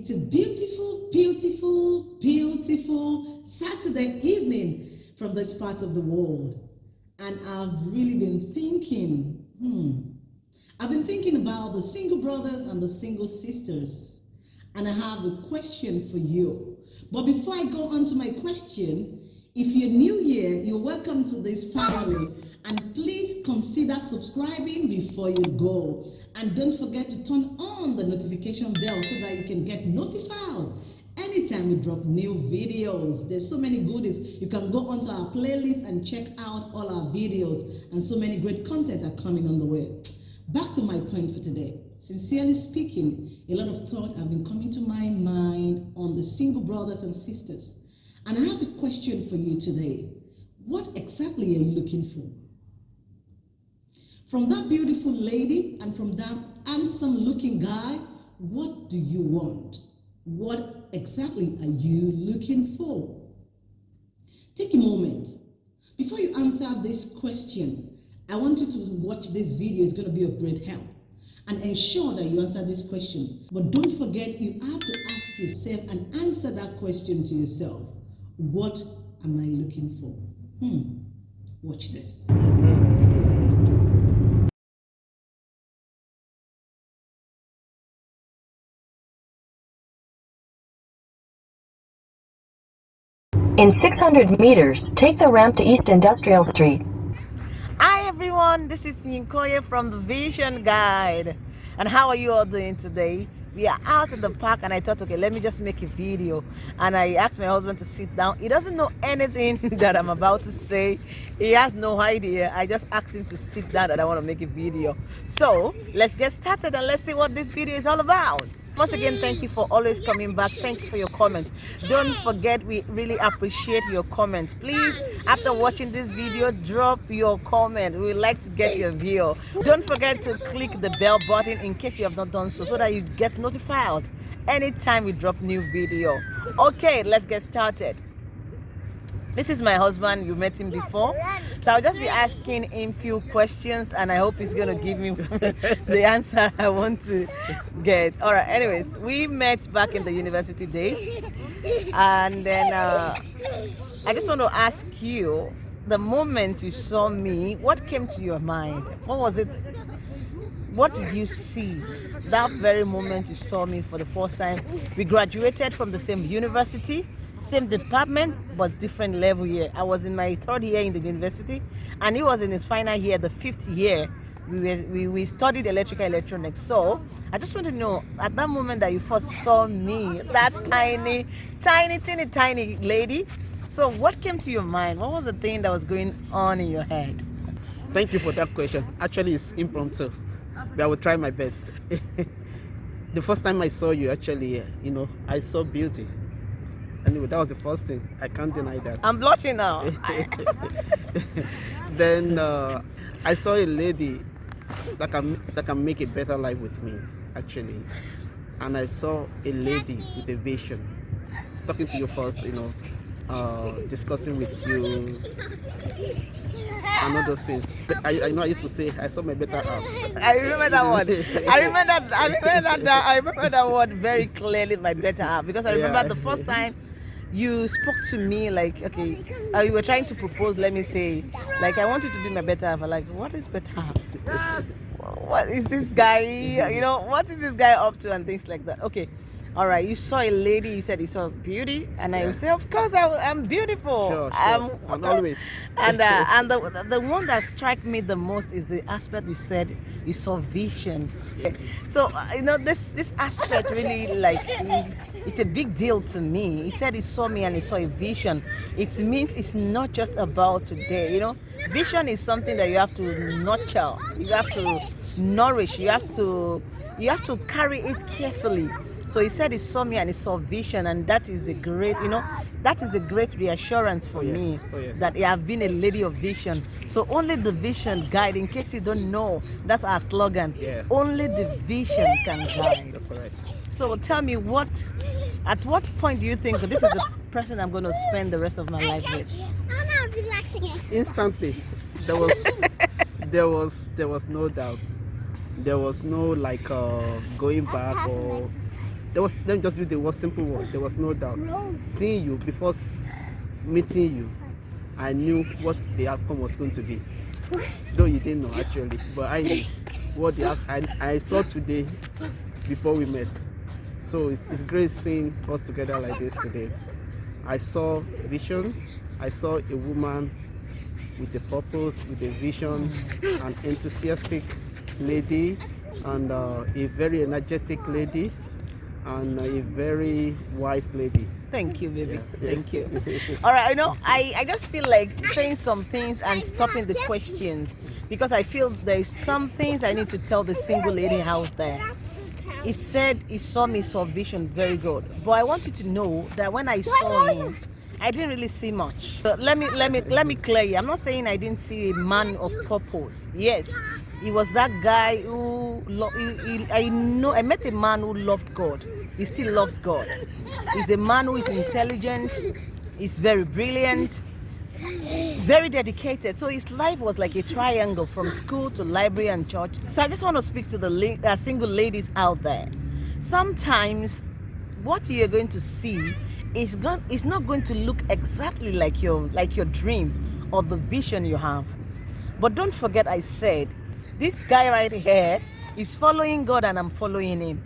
It's a beautiful, beautiful, beautiful Saturday evening from this part of the world. And I've really been thinking, hmm, I've been thinking about the single brothers and the single sisters. And I have a question for you. But before I go on to my question, if you're new here, you're welcome to this family. And please consider subscribing before you go. And don't forget to turn on the notification bell so that you can get notified anytime we drop new videos. There's so many goodies. You can go onto our playlist and check out all our videos and so many great content are coming on the way. Back to my point for today. Sincerely speaking, a lot of thought have been coming to my mind on the single brothers and sisters. And I have a question for you today. What exactly are you looking for? From that beautiful lady and from that handsome looking guy, what do you want? What exactly are you looking for? Take a moment. Before you answer this question, I want you to watch this video. It's going to be of great help. And ensure that you answer this question. But don't forget, you have to ask yourself and answer that question to yourself. What am I looking for? Hmm. Watch this. In 600 meters, take the ramp to East Industrial Street. Hi everyone, this is Yinkoye from the Vision Guide. And how are you all doing today? We are out in the park and I thought, okay, let me just make a video. And I asked my husband to sit down. He doesn't know anything that I'm about to say. He has no idea. I just asked him to sit down that I want to make a video. So let's get started and let's see what this video is all about. Once again, thank you for always coming back. Thank you for your comment. Don't forget, we really appreciate your comment. Please, after watching this video, drop your comment. We like to get your view. Don't forget to click the bell button in case you have not done so, so that you get notified anytime we drop new video. Okay, let's get started. This is my husband. You met him before. So I'll just be asking him few questions and I hope he's going to give me the answer I want to get. All right. Anyways, we met back in the university days. And then uh, I just want to ask you, the moment you saw me, what came to your mind? What was it? What did you see that very moment you saw me for the first time? We graduated from the same university same department but different level year. I was in my third year in the university and he was in his final year, the fifth year. We, were, we, we studied electrical electronics. So I just want to know, at that moment that you first saw me, that tiny, tiny, teeny, tiny lady, so what came to your mind? What was the thing that was going on in your head? Thank you for that question. Actually, it's impromptu, but I will try my best. the first time I saw you, actually, you know, I saw beauty. Anyway, that was the first thing. I can't deny that. I'm blushing now. then uh, I saw a lady that can that can make a better life with me, actually. And I saw a lady with a vision. talking to you first, you know, uh, discussing with you and all those things. I, I know I used to say I saw my better half. I remember that word. I remember that. I remember that. I remember that word very clearly. My better half because I remember yeah. the first time you spoke to me like okay uh, you were trying to propose let me say like i wanted to be my better half. Like what is better half? What is this guy you know what is this guy up to and things like that? Okay all right you saw a lady you said you saw beauty. And yeah. i say of course I, am beautiful. Sure, sure. I'm, I'm always. and uh, and the, the one that struck me the most is the aspect you said you saw vision. So uh, you know this this aspect really like it's a big deal to me. He said he saw me and he saw a vision. It means it's not just about today you know? Vision is something that you have to nurture. You have to nourish. You have to you have to carry it carefully so he said he saw me and he saw vision, and that is a great, you know, that is a great reassurance for yes. me oh, yes. that I have been a lady of vision. So only the vision guide. In case you don't know, that's our slogan. Yeah. Only the vision can guide. So tell me what, at what point do you think this is the person I'm going to spend the rest of my life with? Instantly, there was, there was, there was no doubt. There was no like uh, going back or there was let me just use the word simple one. There was no doubt. Seeing you before meeting you, I knew what the outcome was going to be. Though you didn't know actually, but I knew what the I, I saw today before we met. So it's, it's great seeing us together like this today. I saw vision. I saw a woman with a purpose, with a vision, an enthusiastic lady, and uh, a very energetic lady, and a very wise lady. Thank you, baby. Yeah. Thank you. All right, I know I, I just feel like saying some things and stopping the questions because I feel there's some things I need to tell the single lady out there. He said he saw me, saw vision, very good. But I want you to know that when I saw him, I didn't really see much. But let me let me let me clear you. I'm not saying I didn't see a man of purpose. Yes, he was that guy who he, he, I know I met a man who loved God. He still loves God. He's a man who is intelligent. He's very brilliant very dedicated. So his life was like a triangle from school to library and church. So I just want to speak to the la- uh, single ladies out there. Sometimes what you're going to see is going is not going to look exactly like your like your dream or the vision you have. But don't forget I said this guy right here is following God and I'm following him.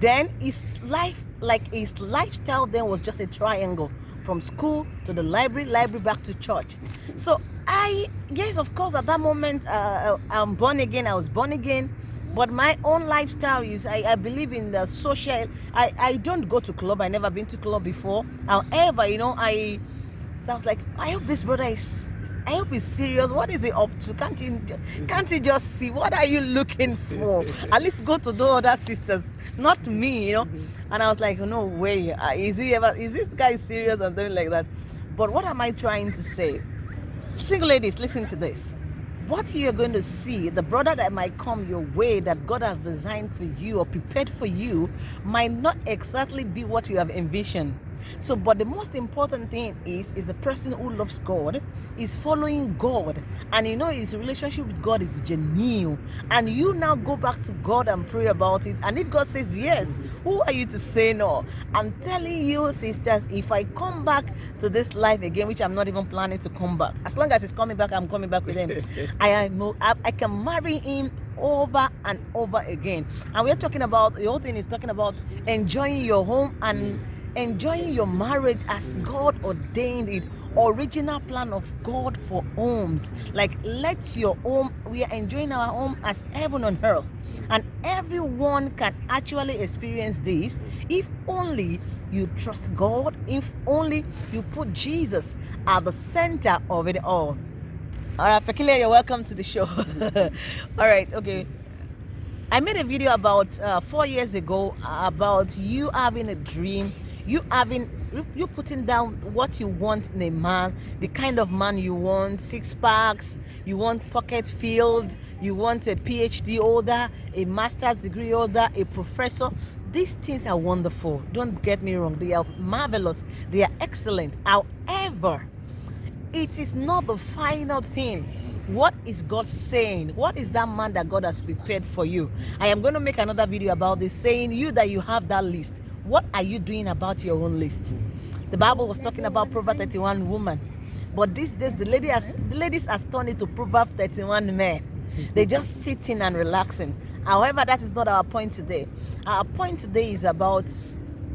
Then his life like his lifestyle then was just a triangle from school to the library library back to church. So i yes of course at that moment uh, i'm born again i was born again but my own lifestyle is I, I believe in the social I, I don't go to club i never been to club before. However you know i so I was like, I hope this brother is, I hope he's serious. What is he up to? Can't he, can't he just see? What are you looking for? At least go to the other sisters, not me, you know. And I was like, no way. Uh, Is he ever? Is this guy serious and doing like that? But what am I trying to say? Single ladies, listen to this. What you're going to see, the brother that might come your way that God has designed for you or prepared for you, might not exactly be what you have envisioned. So, but the most important thing is, is the person who loves God, is following God, and you know his relationship with God is genuine. And you now go back to God and pray about it. And if God says yes, who are you to say no? I'm telling you, sisters, if I come back to this life again, which I'm not even planning to come back, as long as he's coming back, I'm coming back with him. I am, I, I can marry him over and over again. And we're talking about the whole thing is talking about enjoying your home and enjoying your marriage as God ordained it original plan of God for homes. Like let your home we are enjoying our home as heaven on earth. And everyone can actually experience this if only you trust God if only you put Jesus at the center of it all. All right Peculiar you're welcome to the show. All right okay. I made a video about uh, four years ago about you having a dream, you having you- putting down what you want in a man, the kind of man you want, six packs, you want pocket filled, you want a PhD holder, a master's degree holder, a professor. These things are wonderful. Don't get me wrong, they are marvelous, they are excellent. However, it is not the final thing. What is God saying? What is that man that God has prepared for you? I am going to make another video about this, saying you that you have that list. What are you doing about your own list? The Bible was talking about Proverbs 31 woman, but these days the lady has the ladies has turned it to Proverbs 31 men. They just sitting and relaxing. However, that is not our point today. Our point today is about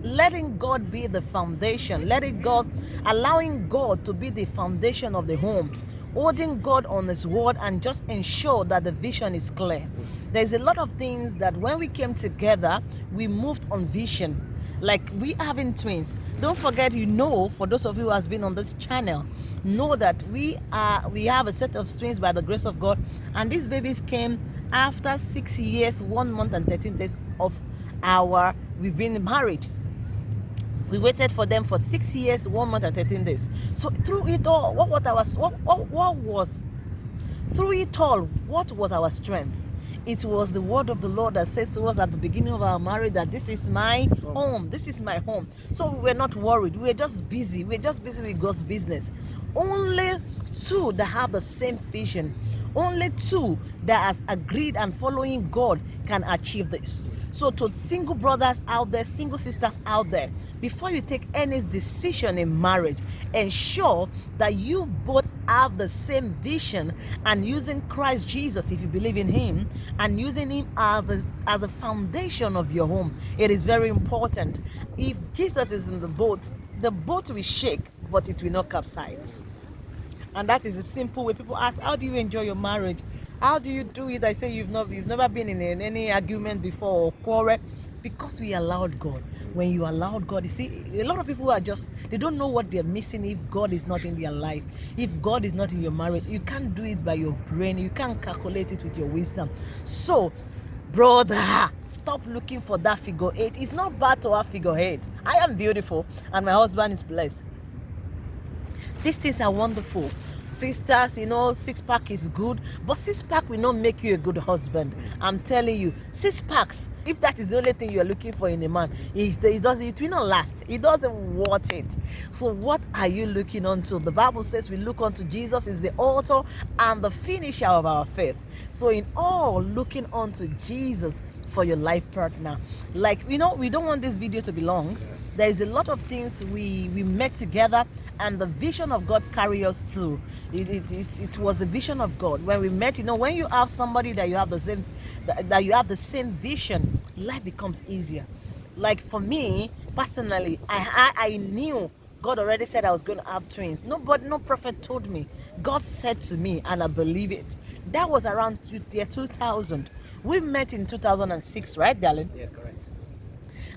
letting God be the foundation, letting God, allowing God to be the foundation of the home, holding God on His word, and just ensure that the vision is clear. There's a lot of things that when we came together, we moved on vision. Like we having twins. Don't forget, you know, for those of you who has been on this channel, know that we are we have a set of twins by the grace of God, and these babies came after six years, one month, and 13 days of our we've been married. We waited for them for six years one month and 13 days. So through it all what, what, our, what, what, what was through it all what was our strength it was the word of the lord that says to us at the beginning of our marriage that this is my home. this is my home. So we were not worried. We were just busy. We were just busy with god's business. Only two that have the same vision. Only two that has agreed and following god can achieve this So, to single brothers out there, single sisters out there, before you take any decision in marriage, ensure that you both have the same vision and using Christ Jesus, if you believe in Him, and using Him as a, as a foundation of your home. It is very important. If Jesus is in the boat, the boat will shake, but it will not capsize. And that is a simple way people ask, How do you enjoy your marriage? How do you do it? I say you've not you've never been in, any argument before or quarrel because we allowed God. When you allowed God, you see, a lot of people are just they don't know what they're missing if God is not in their life. If God is not in your marriage, you can't do it by your brain, you can't calculate it with your wisdom. So brother stop looking for that figure eight it's not bad to have figure eight i am beautiful and my husband is blessed these things are wonderful sisters you know six pack is good but six pack will not make you a good husband. Mm. I'm telling you six packs if that is the only thing you are looking for in a man it, it doesn't it will not last. It doesn't worth it. So what are you looking unto the bible says we look unto jesus is the author and the finisher of our faith. So in all looking unto jesus for your life partner like you know we don't want this video to be long there is a lot of things we we met together and the vision of god carry us through it, it, it, it was the vision of god when we met you know when you have somebody that you have the same that, that you have the same vision life becomes easier like for me personally i i, I knew God already said I was going to have twins. No, but no prophet told me. God said to me, and I believe it. That was around year 2000. We met in 2006, right, darling? Yes, correct.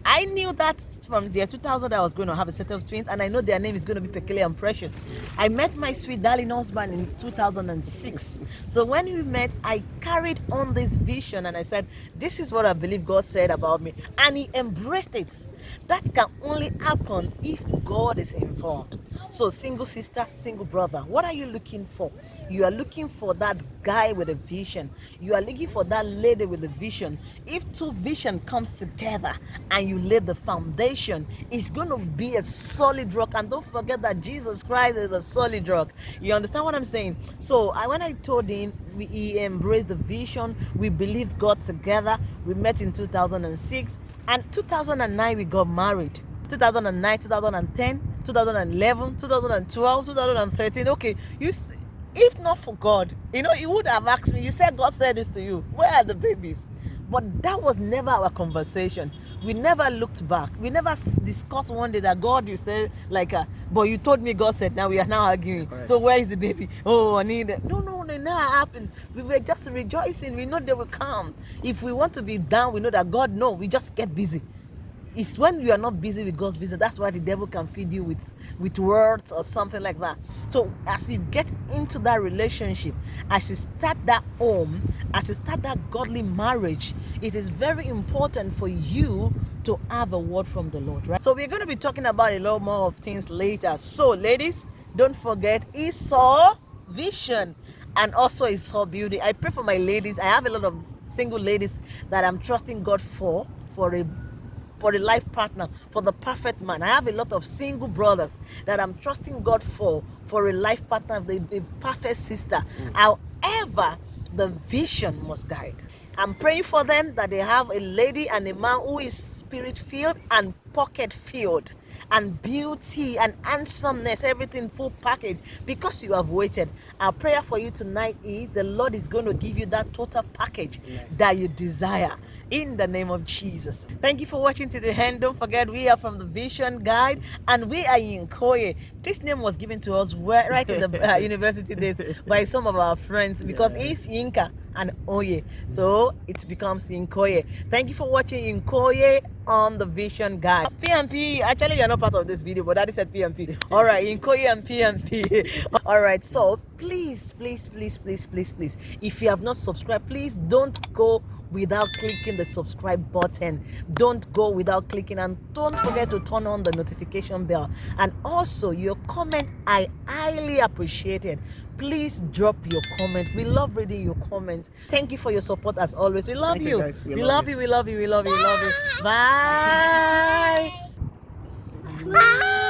I knew that from the year 2000 I was going to have a set of twins, and I know their name is going to be Peculiar and Precious. I met my sweet darling husband in 2006. So when we met, I carried on this vision and I said, This is what I believe God said about me. And He embraced it. That can only happen if God is involved. So, single sister, single brother, what are you looking for? You are looking for that guy with a vision. You are looking for that lady with a vision. If two vision comes together and you lay the foundation, it's going to be a solid rock. And don't forget that Jesus Christ is a solid rock. You understand what I'm saying? So, I when I told him we, he embraced the vision, we believed God together. We met in 2006 and 2009 we got married. 2009 2010 2011 2012 2013 okay you if not for god you know you would have asked me you said god said this to you where are the babies? But that was never our conversation we never looked back. We never discussed one day that god you said like uh, but you told me god said now we are now arguing. Correct. so where is the baby? Oh i need it. No no it never happened. We were just rejoicing. We know they will come. If we want to be down we know that god know we just get busy. It's when you are not busy with God's business that's why the devil can feed you with with words or something like that. So as you get into that relationship as you start that home as you start that godly marriage it is very important for you to have a word from the Lord right? So we're going to be talking about a lot more of things later. So ladies don't forget I saw vision and also I saw beauty. I pray for my ladies. I have a lot of single ladies that I'm trusting God for for a for a life partner, for the perfect man. I have a lot of single brothers that I'm trusting God for, for a life partner, the, the perfect sister. Mm. However, the vision must guide. I'm praying for them that they have a lady and a man who is spirit filled and pocket filled and beauty and handsomeness, everything full package because you have waited. Our prayer for you tonight is the Lord is going to give you that total package that you desire in the name of Jesus. Thank you for watching to the end. Don't forget, we are from the Vision Guide and we are in Koye. This name was given to us right in the uh, university days by some of our friends because yeah. it's Yinka and Oye. So it becomes Yinkoye. Thank you for watching Yinkoye on the Vision Guide. PMP, actually you're not part of this video, but that is said PMP. All right, Yinkoye and PMP. All right, so please, please, please, please, please, please, if you have not subscribed, please don't go without clicking the subscribe button. Don't go without clicking and don't forget to turn on the notification bell. And also your comment i highly appreciate it. Please drop your comment. We love reading your comments. Thank you for your support as always. We love you, you. we, we love, love you. you. We love you. We love you. We love you. Bye, bye.